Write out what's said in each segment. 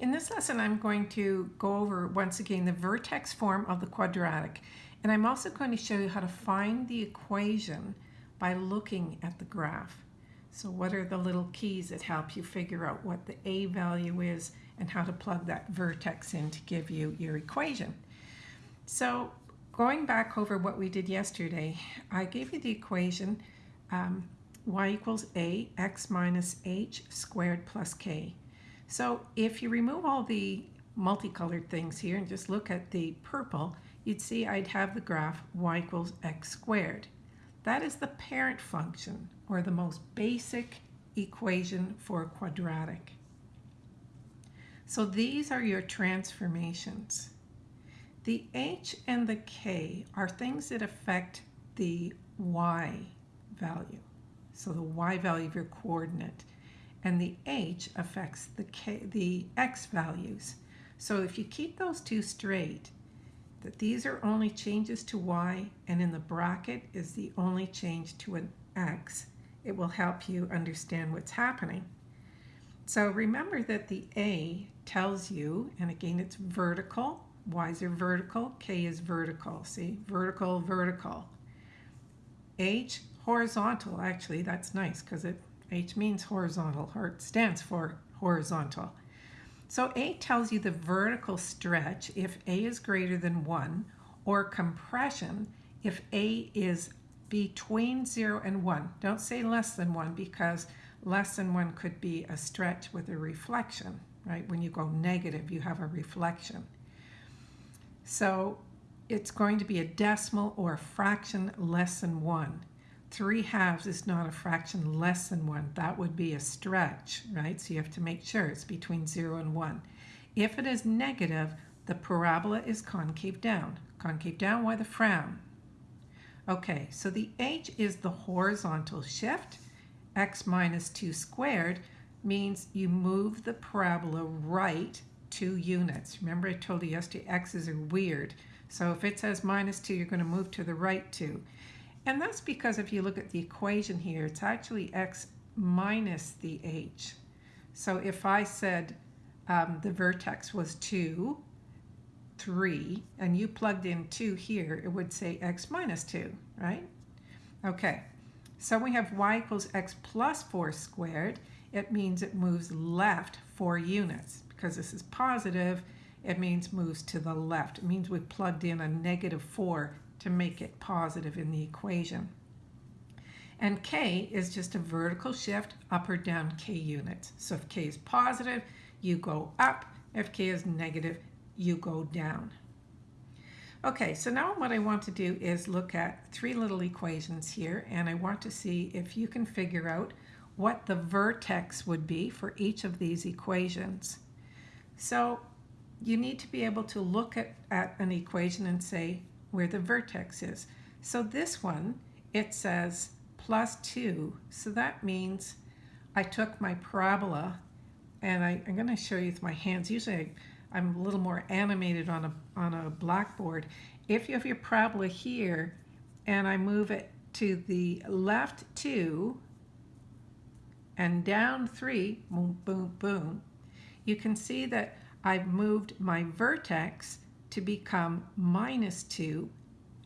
In this lesson, I'm going to go over once again the vertex form of the quadratic. And I'm also going to show you how to find the equation by looking at the graph. So what are the little keys that help you figure out what the a value is and how to plug that vertex in to give you your equation. So going back over what we did yesterday, I gave you the equation um, y equals a x minus h squared plus k. So if you remove all the multicolored things here and just look at the purple, you'd see I'd have the graph y equals x squared. That is the parent function, or the most basic equation for a quadratic. So these are your transformations. The h and the k are things that affect the y value. So the y value of your coordinate and the h affects the, k, the x values. So if you keep those two straight, that these are only changes to y and in the bracket is the only change to an x, it will help you understand what's happening. So remember that the A tells you, and again it's vertical, Y's are vertical, K is vertical, see, vertical, vertical. H, horizontal, actually that's nice because it H means horizontal, or stands for horizontal. So A tells you the vertical stretch if A is greater than 1, or compression if A is between 0 and 1. Don't say less than 1 because less than 1 could be a stretch with a reflection, right? When you go negative, you have a reflection. So it's going to be a decimal or a fraction less than 1. 3 halves is not a fraction less than 1. That would be a stretch, right? So you have to make sure it's between 0 and 1. If it is negative, the parabola is concave down. Concave down, why the frown? Okay, so the h is the horizontal shift. x minus 2 squared means you move the parabola right two units. Remember I told you yesterday x's are weird. So if it says minus 2, you're going to move to the right 2. And that's because if you look at the equation here, it's actually x minus the h. So if I said um, the vertex was 2, 3, and you plugged in 2 here, it would say x minus 2, right? Okay, so we have y equals x plus 4 squared. It means it moves left 4 units. Because this is positive, it means moves to the left. It means we plugged in a negative 4 to make it positive in the equation. And k is just a vertical shift up or down k units. So if k is positive, you go up. If k is negative, you go down. Okay, so now what I want to do is look at three little equations here, and I want to see if you can figure out what the vertex would be for each of these equations. So you need to be able to look at, at an equation and say, where the vertex is. So this one, it says plus 2. So that means I took my parabola, and I, am going to show you with my hands. Usually I, am a little more animated on a, on a blackboard. If you have your parabola here, and I move it to the left 2 and down 3, boom, boom, boom, you can see that I've moved my vertex to become minus 2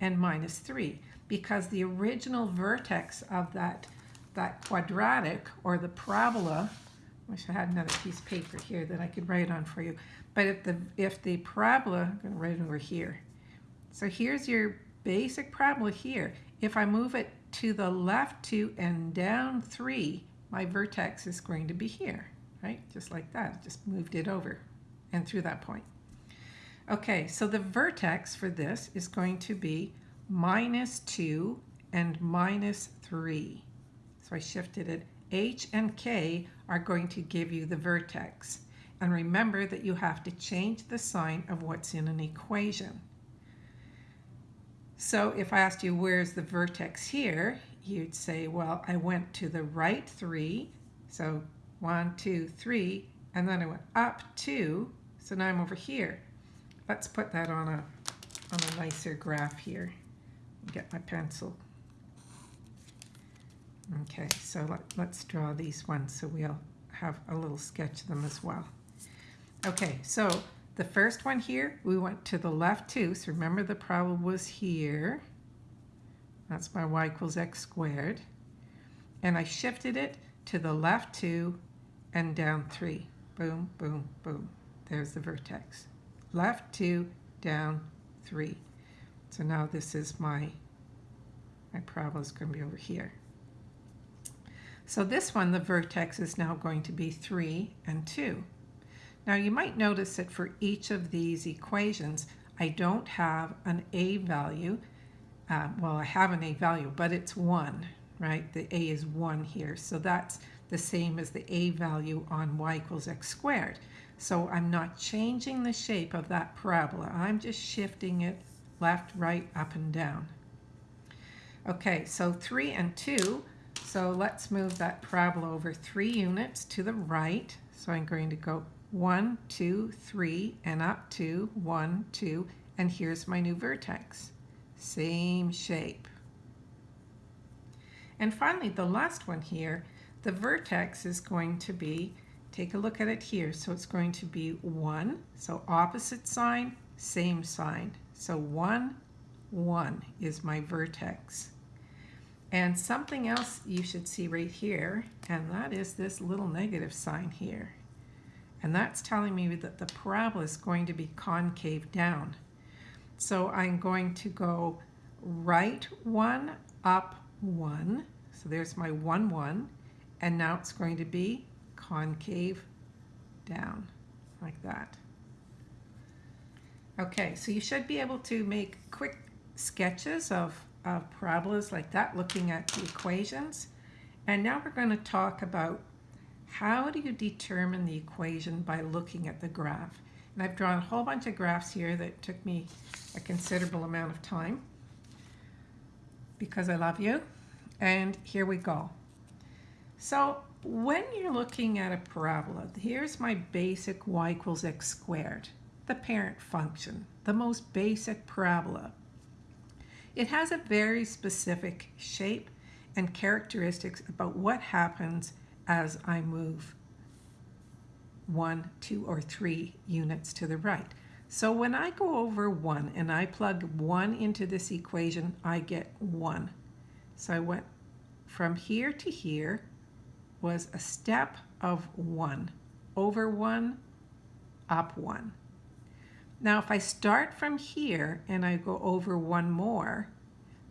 and minus 3 because the original vertex of that, that quadratic or the parabola, I wish I had another piece of paper here that I could write on for you, but if the, if the parabola, I'm going to write it over here. So here's your basic parabola here. If I move it to the left 2 and down 3, my vertex is going to be here, right? Just like that, just moved it over and through that point. Okay, so the vertex for this is going to be minus 2 and minus 3. So I shifted it. H and K are going to give you the vertex. And remember that you have to change the sign of what's in an equation. So if I asked you where's the vertex here, you'd say, well, I went to the right 3. So 1, 2, 3, and then I went up 2. So now I'm over here. Let's put that on a, on a nicer graph here. Get my pencil. Okay, so let, let's draw these ones so we'll have a little sketch of them as well. Okay, so the first one here, we went to the left 2. So remember the problem was here. That's my y equals x squared. And I shifted it to the left 2 and down 3. Boom, boom, boom. There's the vertex. Left 2, down 3. So now this is my, my parabola is going to be over here. So this one, the vertex is now going to be 3 and 2. Now you might notice that for each of these equations, I don't have an a value. Uh, well, I have an a value, but it's 1, right? The a is 1 here. So that's the same as the a value on y equals x squared. So I'm not changing the shape of that parabola. I'm just shifting it left, right, up, and down. Okay, so 3 and 2. So let's move that parabola over 3 units to the right. So I'm going to go 1, 2, 3, and up to 1, 2, and here's my new vertex. Same shape. And finally, the last one here, the vertex is going to be Take a look at it here. So it's going to be 1. So opposite sign, same sign. So 1, 1 is my vertex. And something else you should see right here, and that is this little negative sign here. And that's telling me that the parabola is going to be concave down. So I'm going to go right 1, up 1. So there's my 1, 1. And now it's going to be concave down like that. Okay, so you should be able to make quick sketches of, of parabolas like that, looking at the equations. And now we're going to talk about how do you determine the equation by looking at the graph. And I've drawn a whole bunch of graphs here that took me a considerable amount of time because I love you. And here we go. So when you're looking at a parabola, here's my basic y equals x squared, the parent function, the most basic parabola. It has a very specific shape and characteristics about what happens as I move one, two, or three units to the right. So when I go over 1 and I plug 1 into this equation, I get 1. So I went from here to here, was a step of one, over one, up one. Now if I start from here and I go over one more,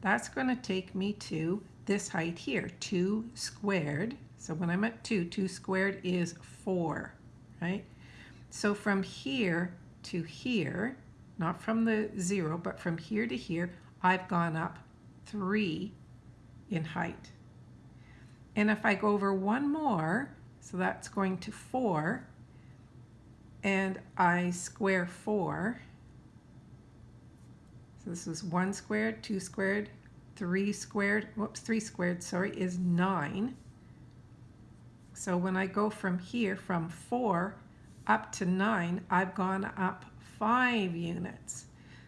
that's going to take me to this height here, 2 squared. So when I'm at 2, 2 squared is 4, right? So from here to here, not from the 0, but from here to here, I've gone up 3 in height. And if I go over one more, so that's going to 4, and I square 4, so this is 1 squared, 2 squared, 3 squared, whoops, 3 squared, sorry, is 9. So when I go from here, from 4 up to 9, I've gone up 5 units.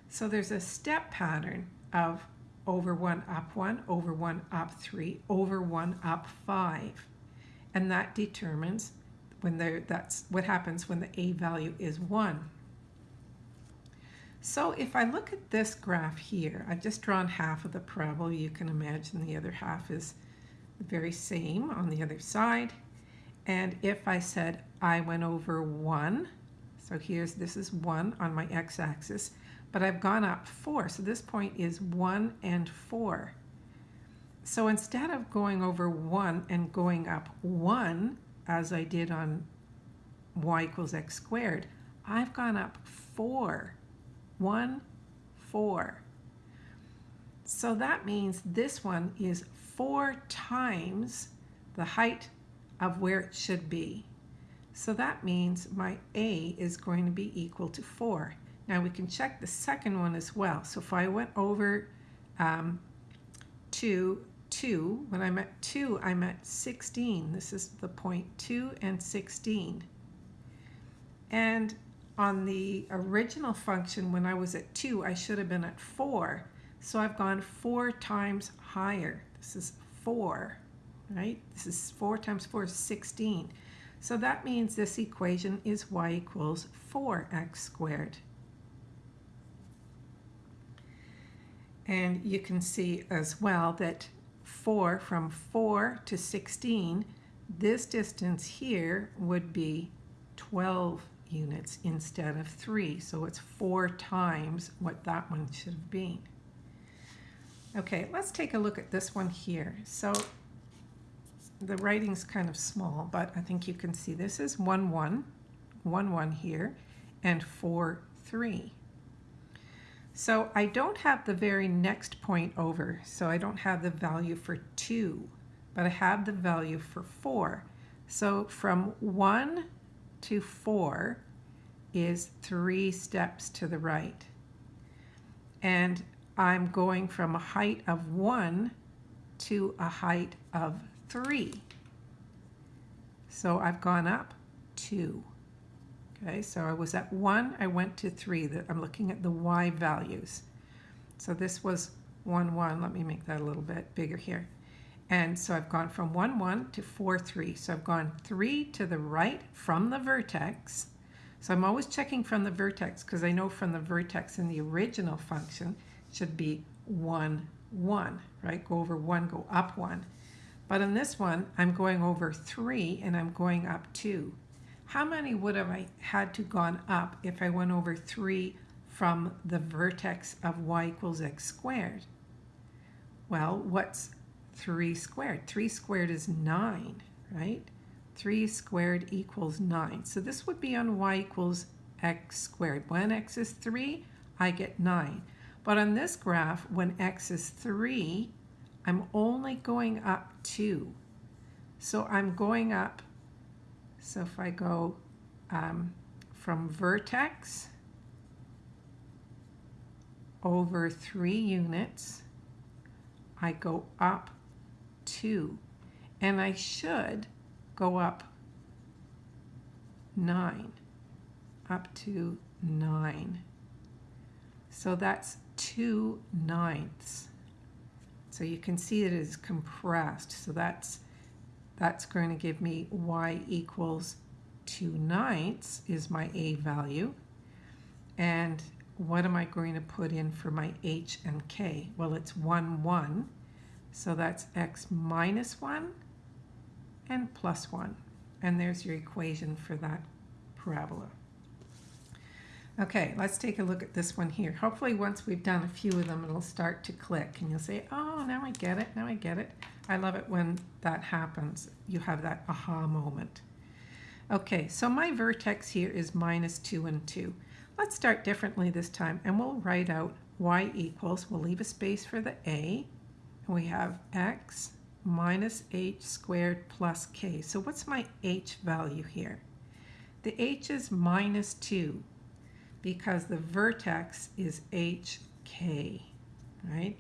So there's a step pattern of over 1 up 1, over 1 up 3, over 1 up 5. And that determines when there, that's what happens when the a value is 1. So if I look at this graph here, I've just drawn half of the parabola. You can imagine the other half is the very same on the other side. And if I said I went over 1, so here's this is 1 on my x-axis, but I've gone up 4. So this point is 1 and 4. So instead of going over 1 and going up 1, as I did on y equals x squared, I've gone up 4. 1, 4. So that means this one is 4 times the height of where it should be. So that means my A is going to be equal to 4. Now we can check the second one as well. So if I went over um, to 2, when I'm at 2, I'm at 16. This is the point 2 and 16. And on the original function, when I was at 2, I should have been at 4. So I've gone 4 times higher. This is 4, right? This is 4 times 4 is 16. So that means this equation is y equals 4x squared. And you can see as well that 4 from 4 to 16, this distance here would be 12 units instead of 3. So it's 4 times what that one should have been. Okay, let's take a look at this one here. So the writing's kind of small, but I think you can see this is 1, 1, 1, 1 here, and 4, 3. So I don't have the very next point over, so I don't have the value for 2, but I have the value for 4. So from 1 to 4 is 3 steps to the right. And I'm going from a height of 1 to a height of 3. So I've gone up 2. Okay, so I was at 1, I went to 3. I'm looking at the y values. So this was 1, 1. Let me make that a little bit bigger here. And so I've gone from 1, 1 to 4, 3. So I've gone 3 to the right from the vertex. So I'm always checking from the vertex because I know from the vertex in the original function should be 1, 1, right? Go over 1, go up 1. But in this one, I'm going over 3 and I'm going up 2. How many would have I had to gone up if I went over 3 from the vertex of y equals x squared? Well, what's 3 squared? 3 squared is 9, right? 3 squared equals 9. So this would be on y equals x squared. When x is 3, I get 9. But on this graph, when x is 3, I'm only going up 2. So I'm going up, so if I go um, from vertex over 3 units, I go up 2. And I should go up 9, up to 9. So that's 2 ninths. So you can see it is compressed. So that's, that's going to give me y equals 2 ninths is my a value. And what am I going to put in for my h and k? Well, it's 1, 1. So that's x minus 1 and plus 1. And there's your equation for that parabola. Okay, let's take a look at this one here. Hopefully once we've done a few of them, it'll start to click and you'll say, oh, now I get it, now I get it. I love it when that happens. You have that aha moment. Okay, so my vertex here is minus 2 and 2. Let's start differently this time and we'll write out y equals, we'll leave a space for the a, and we have x minus h squared plus k. So what's my h value here? The h is minus 2 because the vertex is HK, right?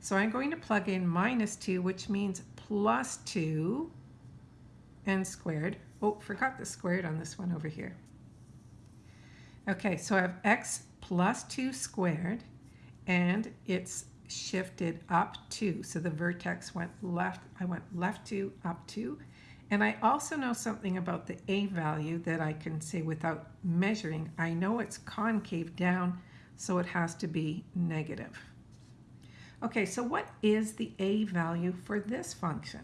So I'm going to plug in minus 2, which means plus 2 n squared. Oh, forgot the squared on this one over here. Okay, so I have x plus 2 squared, and it's shifted up 2. So the vertex went left, I went left 2, up 2, and I also know something about the A value that I can say without measuring. I know it's concave down, so it has to be negative. Okay, so what is the A value for this function?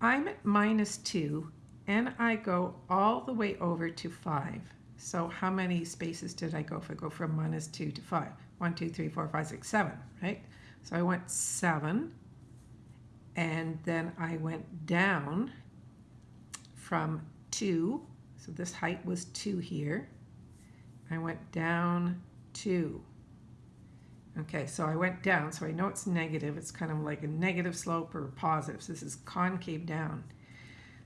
I'm at minus 2, and I go all the way over to 5. So how many spaces did I go I go from minus 2 to 5? 1, 2, 3, 4, 5, 6, 7, right? So I went 7 and then I went down from 2, so this height was 2 here. I went down 2. Okay, so I went down, so I know it's negative. It's kind of like a negative slope or positive. So this is concave down.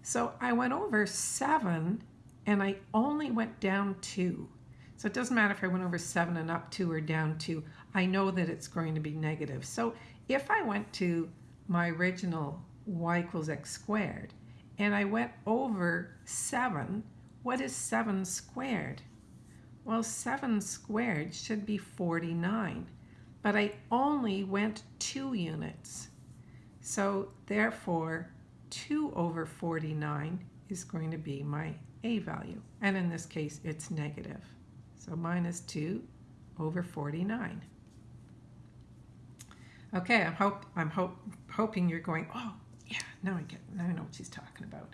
So I went over 7, and I only went down 2. So it doesn't matter if I went over 7 and up 2 or down 2. I know that it's going to be negative. So if I went to my original y equals x squared, and I went over 7, what is 7 squared? Well, 7 squared should be 49, but I only went 2 units. So therefore, 2 over 49 is going to be my a value. And in this case, it's negative. So minus 2 over 49. Okay, I'm, hope, I'm hope, hoping you're going, oh, yeah, now I get, now I know what she's talking about.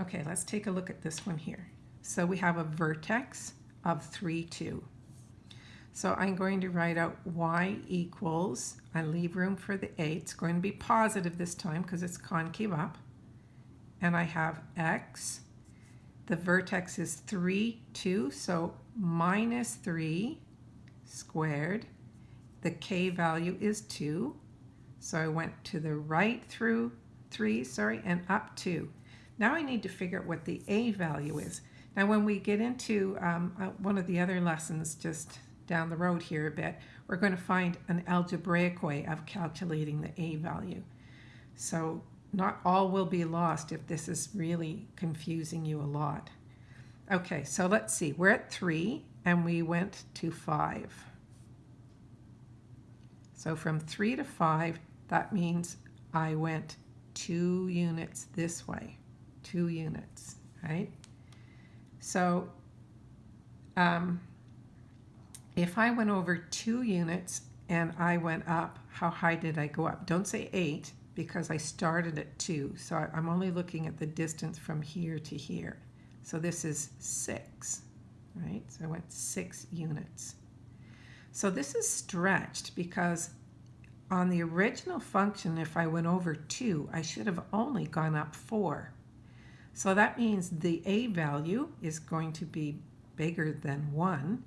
Okay, let's take a look at this one here. So we have a vertex of 3, 2. So I'm going to write out y equals, I leave room for the a. It's going to be positive this time because it's concave up. And I have x. The vertex is 3, 2, so minus 3 squared. The k value is 2. So I went to the right through 3, sorry, and up 2. Now I need to figure out what the a value is. Now when we get into um, uh, one of the other lessons just down the road here a bit, we're going to find an algebraic way of calculating the a value. So not all will be lost if this is really confusing you a lot. Okay, so let's see. We're at 3 and we went to 5. So from 3 to 5, that means I went 2 units this way. 2 units, right? So um, if I went over two units and I went up, how high did I go up? Don't say eight because I started at two. So I'm only looking at the distance from here to here. So this is six, right? So I went six units. So this is stretched because on the original function, if I went over two, I should have only gone up four. So that means the a value is going to be bigger than one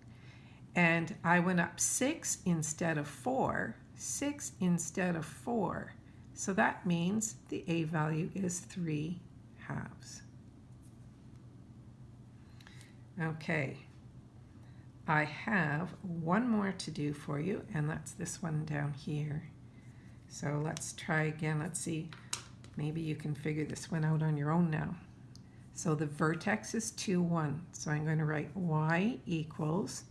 and I went up 6 instead of 4, 6 instead of 4. So that means the A value is 3 halves. Okay, I have one more to do for you, and that's this one down here. So let's try again. Let's see. Maybe you can figure this one out on your own now. So the vertex is 2, 1. So I'm going to write y equals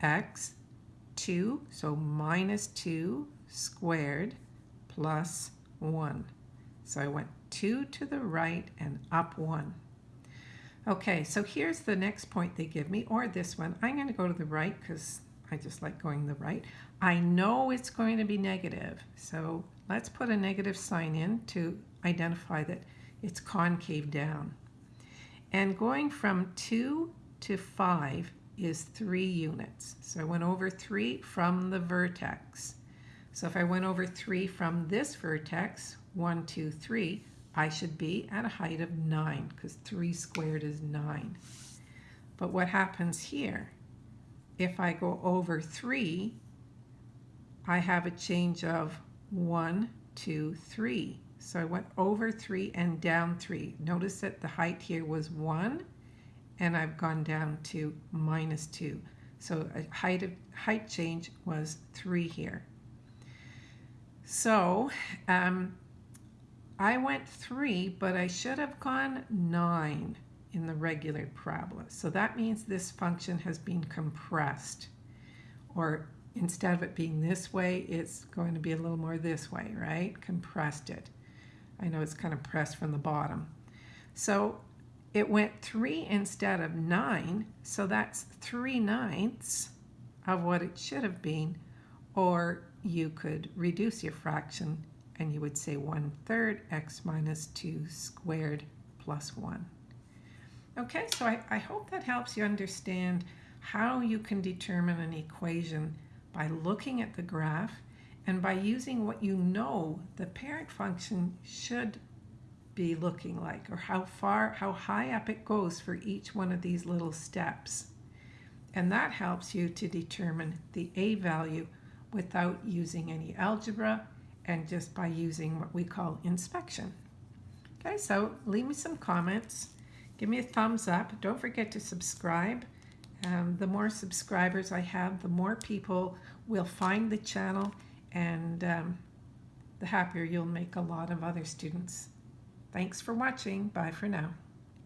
x 2, so minus 2 squared plus 1. So I went 2 to the right and up 1. Okay, so here's the next point they give me, or this one. I'm going to go to the right because I just like going the right. I know it's going to be negative, so let's put a negative sign in to identify that it's concave down. And going from 2 to 5 is three units. So I went over three from the vertex. So if I went over three from this vertex, one, two, three, I should be at a height of nine because three squared is nine. But what happens here? If I go over three, I have a change of one, two, three. So I went over three and down three. Notice that the height here was one and I've gone down to minus 2. So a height, of, height change was 3 here. So um, I went 3, but I should have gone 9 in the regular parabola. So that means this function has been compressed. Or instead of it being this way, it's going to be a little more this way, right? Compressed it. I know it's kind of pressed from the bottom. So it went 3 instead of 9, so that's 3 ninths of what it should have been. Or you could reduce your fraction and you would say 1 third x minus 2 squared plus 1. Okay, so I, I hope that helps you understand how you can determine an equation by looking at the graph and by using what you know the parent function should be looking like or how far, how high up it goes for each one of these little steps. And that helps you to determine the A value without using any algebra and just by using what we call inspection. Okay, so leave me some comments. Give me a thumbs up. Don't forget to subscribe. Um, the more subscribers I have, the more people will find the channel and um, the happier you'll make a lot of other students. Thanks for watching. Bye for now.